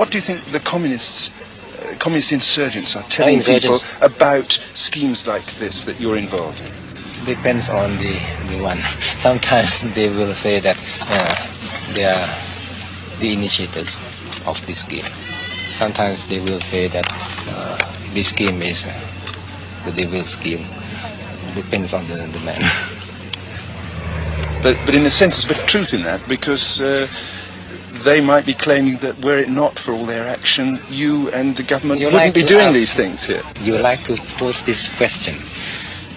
What do you think the communists, uh, communist insurgents are telling insurgents. people about schemes like this that you're involved in? depends on the, the one. Sometimes they will say that uh, they are the initiators of this scheme. Sometimes they will say that uh, this scheme is the devil's scheme. Depends on the, the man. But, but in a sense, there's a bit of truth in that because uh, they might be claiming that were it not for all their action, you and the government You wouldn't like be doing ask- these things here. You would like to pose this question.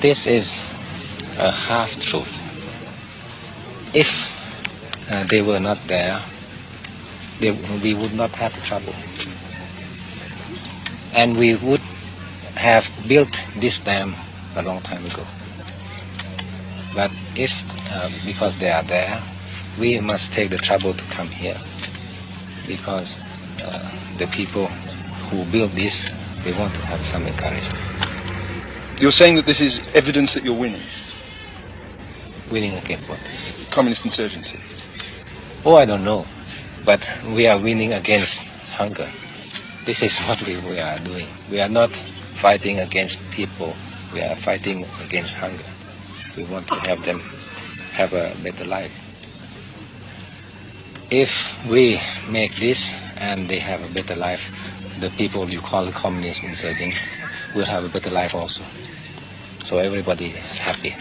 This is a half truth. If uh, they were not there, they, we would not have trouble. And we would have built this dam a long time ago. But if, uh, because they are there, we must take the trouble to come here. Because uh, the people who build this, they want to have some encouragement. You're saying that this is evidence that you're winning, Winning against what? communist insurgency. Oh, I don't know. But we are winning against hunger. This is what we, we are doing. We are not fighting against people. We are fighting against hunger. We want to have them have a better life. If we make this and they have a better life, the people you call communist insurgents will have a better life also. So everybody is happy.